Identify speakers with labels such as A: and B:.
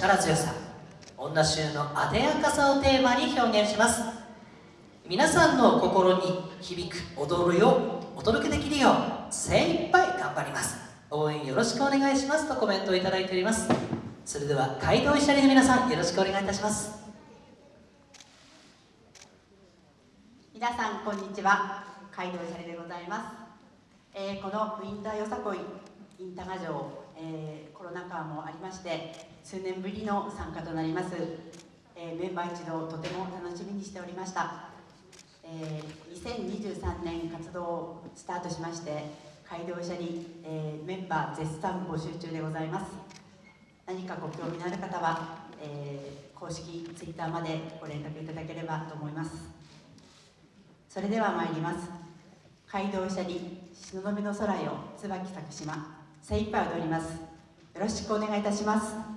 A: 力強さ女衆の艶やかさをテーマに表現します。皆さんの心に響く踊るをお届けできるよう精一杯頑張ります。応援よろしくお願いします。とコメントをいただいております。それでは街道医者の皆さんよろしくお願いいたします。
B: 皆さんこんにちは。街道医者でございます、えー、このウィンターよさこいインタガ城、えー、コロナ禍もありまして数年ぶりの参加となります、えー、メンバー一同とても楽しみにしておりました、えー、2023年活動をスタートしまして街道車に、え、メンバー絶賛募集中でございます。何かご興味のある方は、え、公式 Twitter までご連絡いただければと思います。それでは参ります。街道車に東雲の空よ椿咲く島。精一杯踊ります。よろしくお願いいたします。